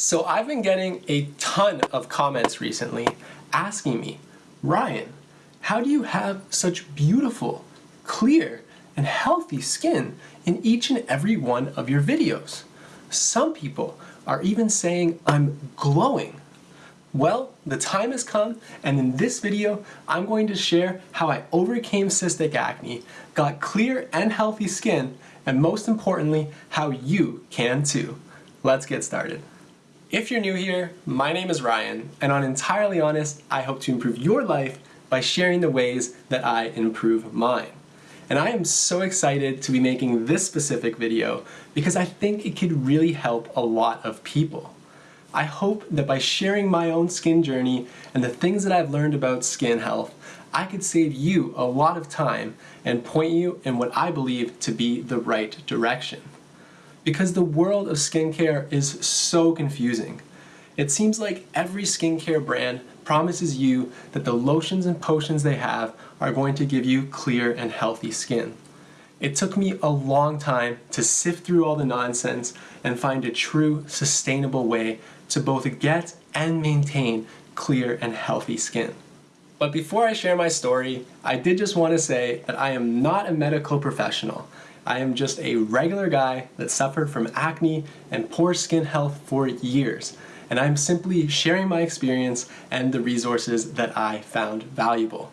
So I've been getting a ton of comments recently asking me, Ryan, how do you have such beautiful, clear, and healthy skin in each and every one of your videos? Some people are even saying I'm glowing. Well, the time has come and in this video, I'm going to share how I overcame cystic acne, got clear and healthy skin, and most importantly, how you can too. Let's get started. If you're new here, my name is Ryan, and on Entirely Honest, I hope to improve your life by sharing the ways that I improve mine. And I am so excited to be making this specific video because I think it could really help a lot of people. I hope that by sharing my own skin journey and the things that I've learned about skin health, I could save you a lot of time and point you in what I believe to be the right direction. Because the world of skincare is so confusing. It seems like every skincare brand promises you that the lotions and potions they have are going to give you clear and healthy skin. It took me a long time to sift through all the nonsense and find a true, sustainable way to both get and maintain clear and healthy skin. But before I share my story, I did just want to say that I am not a medical professional. I am just a regular guy that suffered from acne and poor skin health for years and I'm simply sharing my experience and the resources that I found valuable.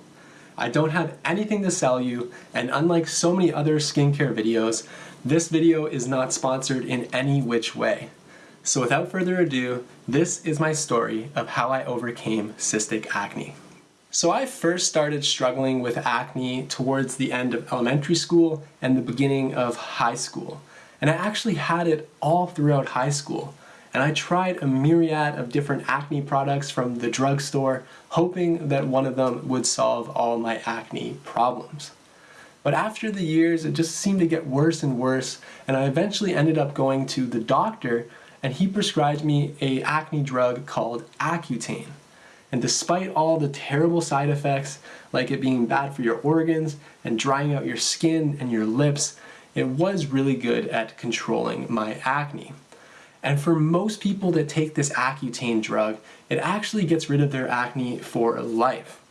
I don't have anything to sell you, and unlike so many other skincare videos, this video is not sponsored in any which way. So without further ado, this is my story of how I overcame cystic acne. So I first started struggling with acne towards the end of elementary school and the beginning of high school. And I actually had it all throughout high school and I tried a myriad of different acne products from the drugstore, hoping that one of them would solve all my acne problems. But after the years, it just seemed to get worse and worse, and I eventually ended up going to the doctor, and he prescribed me a acne drug called Accutane. And despite all the terrible side effects, like it being bad for your organs and drying out your skin and your lips, it was really good at controlling my acne. And for most people that take this Accutane drug, it actually gets rid of their acne for life.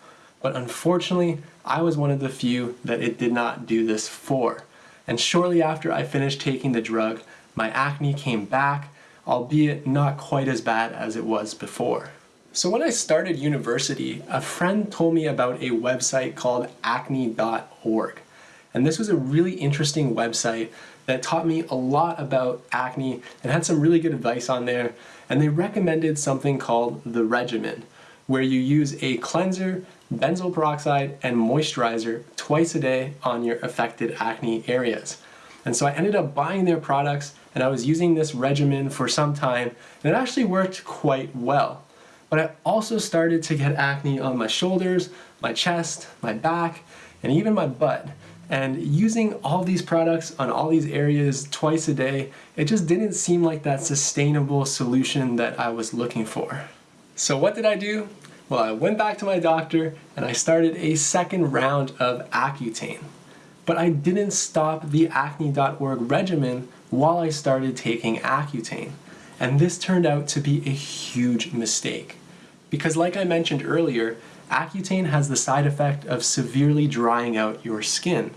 But unfortunately, I was one of the few that it did not do this for. And shortly after I finished taking the drug, my acne came back, albeit not quite as bad as it was before. So when I started university, a friend told me about a website called acne.org. And this was a really interesting website that taught me a lot about acne and had some really good advice on there. And they recommended something called the regimen, where you use a cleanser, benzoyl peroxide, and moisturizer twice a day on your affected acne areas. And so I ended up buying their products and I was using this regimen for some time and it actually worked quite well. But I also started to get acne on my shoulders, my chest, my back, and even my butt. And using all these products on all these areas twice a day, it just didn't seem like that sustainable solution that I was looking for. So what did I do? Well, I went back to my doctor and I started a second round of Accutane. But I didn't stop the acne.org regimen while I started taking Accutane. And this turned out to be a huge mistake. Because like I mentioned earlier, Accutane has the side effect of severely drying out your skin.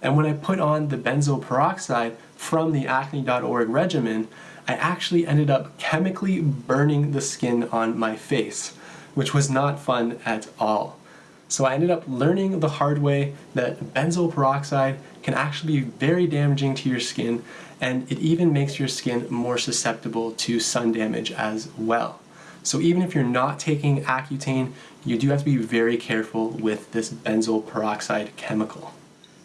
And when I put on the benzoyl peroxide from the acne.org regimen, I actually ended up chemically burning the skin on my face, which was not fun at all. So I ended up learning the hard way that benzoyl peroxide can actually be very damaging to your skin and it even makes your skin more susceptible to sun damage as well. So even if you're not taking Accutane, you do have to be very careful with this benzoyl peroxide chemical.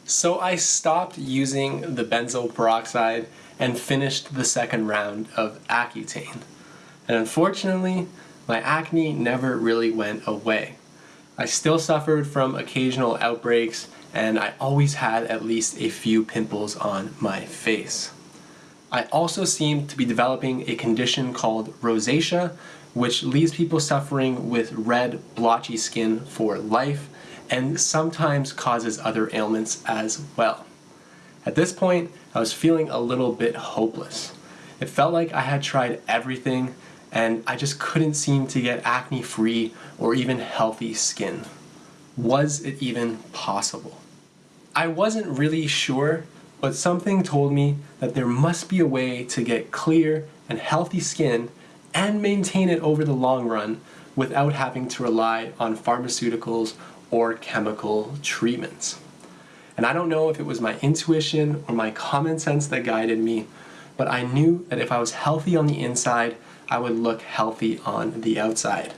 So I stopped using the benzoyl peroxide and finished the second round of Accutane. And unfortunately, my acne never really went away. I still suffered from occasional outbreaks and I always had at least a few pimples on my face. I also seemed to be developing a condition called rosacea, which leaves people suffering with red, blotchy skin for life and sometimes causes other ailments as well. At this point, I was feeling a little bit hopeless. It felt like I had tried everything and I just couldn't seem to get acne free or even healthy skin. Was it even possible? I wasn't really sure, but something told me that there must be a way to get clear and healthy skin and maintain it over the long run without having to rely on pharmaceuticals or chemical treatments. And I don't know if it was my intuition or my common sense that guided me, but I knew that if I was healthy on the inside, I would look healthy on the outside.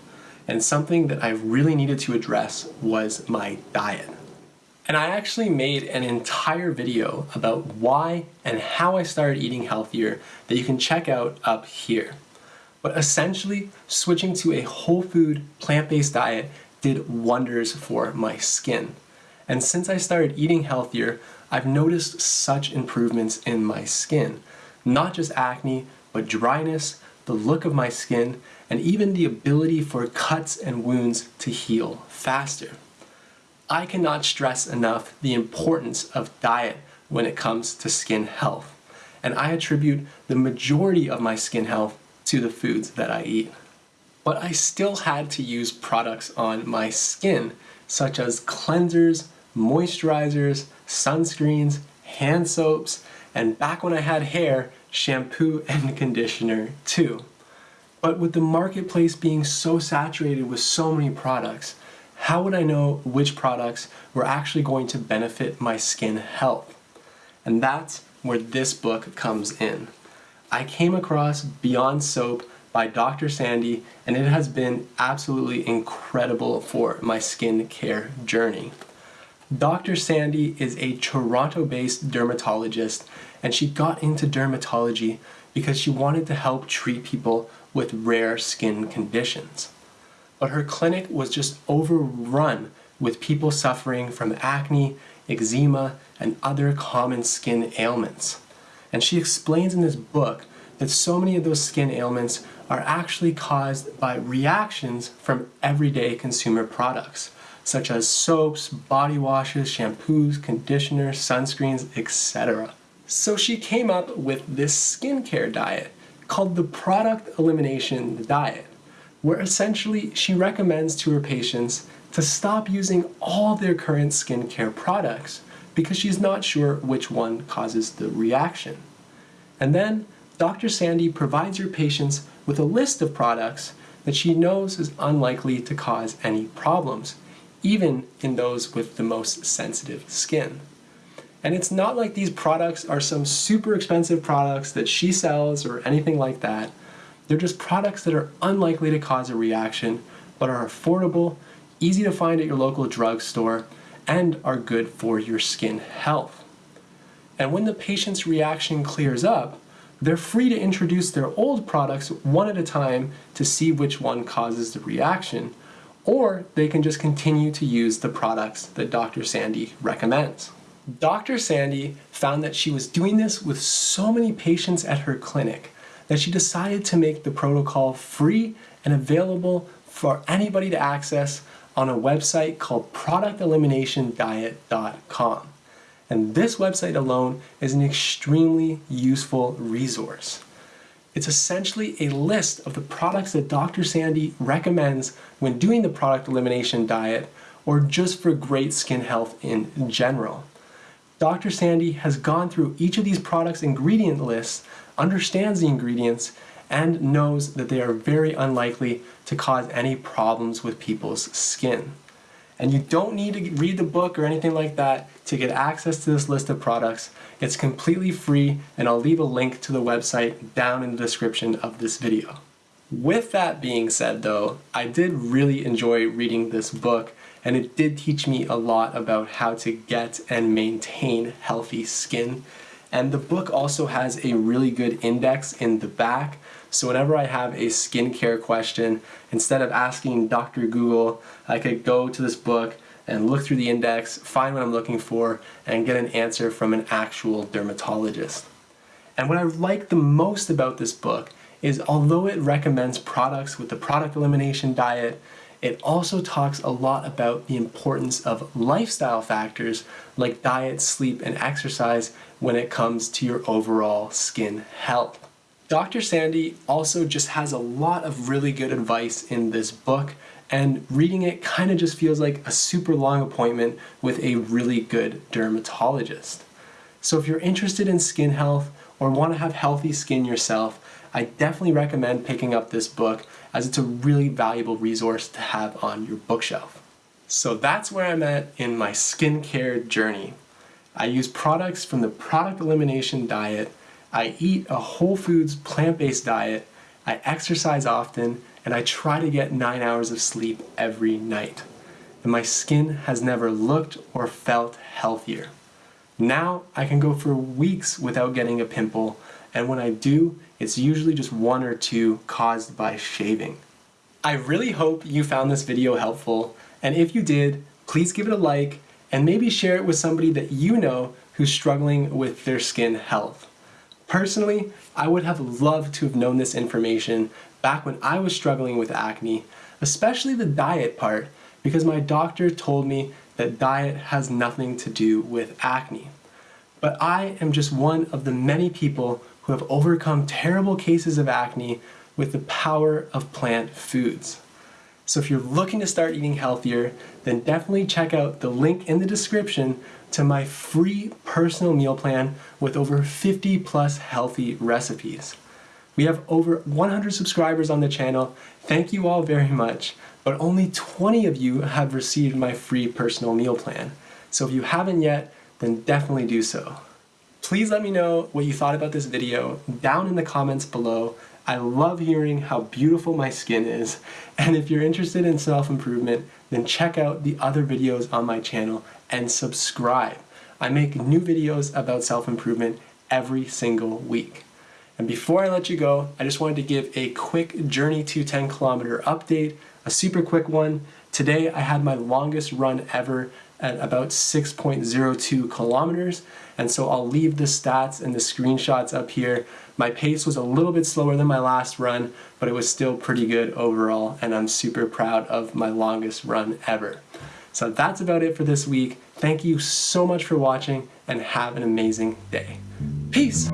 And something that I really needed to address was my diet. And I actually made an entire video about why and how I started eating healthier that you can check out up here. But essentially, switching to a whole food, plant-based diet did wonders for my skin. And since I started eating healthier, I've noticed such improvements in my skin. Not just acne, but dryness, the look of my skin, and even the ability for cuts and wounds to heal faster. I cannot stress enough the importance of diet when it comes to skin health, and I attribute the majority of my skin health to the foods that I eat. But I still had to use products on my skin, such as cleansers, moisturizers, sunscreens, hand soaps, and back when I had hair, shampoo and conditioner too. But with the marketplace being so saturated with so many products, how would I know which products were actually going to benefit my skin health? And that's where this book comes in. I came across Beyond Soap by Dr. Sandy and it has been absolutely incredible for my skin care journey. Dr. Sandy is a Toronto-based dermatologist and she got into dermatology because she wanted to help treat people with rare skin conditions. But her clinic was just overrun with people suffering from acne, eczema, and other common skin ailments. And she explains in this book that so many of those skin ailments are actually caused by reactions from everyday consumer products, such as soaps, body washes, shampoos, conditioners, sunscreens, etc. So she came up with this skincare diet called the Product Elimination Diet, where essentially she recommends to her patients to stop using all their current skincare products because she's not sure which one causes the reaction. And then Dr. Sandy provides her patients with a list of products that she knows is unlikely to cause any problems, even in those with the most sensitive skin. And it's not like these products are some super expensive products that she sells or anything like that. They're just products that are unlikely to cause a reaction, but are affordable, easy to find at your local drugstore, and are good for your skin health. And when the patient's reaction clears up, they're free to introduce their old products one at a time to see which one causes the reaction, or they can just continue to use the products that Dr. Sandy recommends. Dr. Sandy found that she was doing this with so many patients at her clinic that she decided to make the protocol free and available for anybody to access on a website called producteliminationdiet.com. And this website alone is an extremely useful resource. It's essentially a list of the products that Dr. Sandy recommends when doing the product elimination diet or just for great skin health in general. Dr. Sandy has gone through each of these products ingredient lists, understands the ingredients, and knows that they are very unlikely to cause any problems with people's skin. And you don't need to read the book or anything like that to get access to this list of products. It's completely free and I'll leave a link to the website down in the description of this video. With that being said though, I did really enjoy reading this book and it did teach me a lot about how to get and maintain healthy skin. And the book also has a really good index in the back so whenever I have a skincare question, instead of asking Dr. Google, I could go to this book and look through the index, find what I'm looking for, and get an answer from an actual dermatologist. And what I like the most about this book is although it recommends products with the product elimination diet, it also talks a lot about the importance of lifestyle factors like diet, sleep, and exercise when it comes to your overall skin health. Dr. Sandy also just has a lot of really good advice in this book and reading it kind of just feels like a super long appointment with a really good dermatologist. So if you're interested in skin health or want to have healthy skin yourself, I definitely recommend picking up this book as it's a really valuable resource to have on your bookshelf. So that's where I'm at in my skincare journey. I use products from the product elimination diet, I eat a whole foods plant-based diet, I exercise often, and I try to get 9 hours of sleep every night. And my skin has never looked or felt healthier. Now I can go for weeks without getting a pimple, and when I do, it's usually just one or two caused by shaving. I really hope you found this video helpful, and if you did, please give it a like and maybe share it with somebody that you know who's struggling with their skin health. Personally, I would have loved to have known this information back when I was struggling with acne, especially the diet part, because my doctor told me that diet has nothing to do with acne. But I am just one of the many people who have overcome terrible cases of acne with the power of plant foods. So if you're looking to start eating healthier, then definitely check out the link in the description to my free personal meal plan with over 50 plus healthy recipes. We have over 100 subscribers on the channel. Thank you all very much, but only 20 of you have received my free personal meal plan. So if you haven't yet, then definitely do so. Please let me know what you thought about this video down in the comments below. I love hearing how beautiful my skin is, and if you're interested in self-improvement, then check out the other videos on my channel and subscribe. I make new videos about self-improvement every single week. And before I let you go, I just wanted to give a quick Journey to 10 kilometer update, a super quick one. Today I had my longest run ever at about 6.02 kilometers. And so I'll leave the stats and the screenshots up here. My pace was a little bit slower than my last run, but it was still pretty good overall. And I'm super proud of my longest run ever. So that's about it for this week. Thank you so much for watching and have an amazing day. Peace!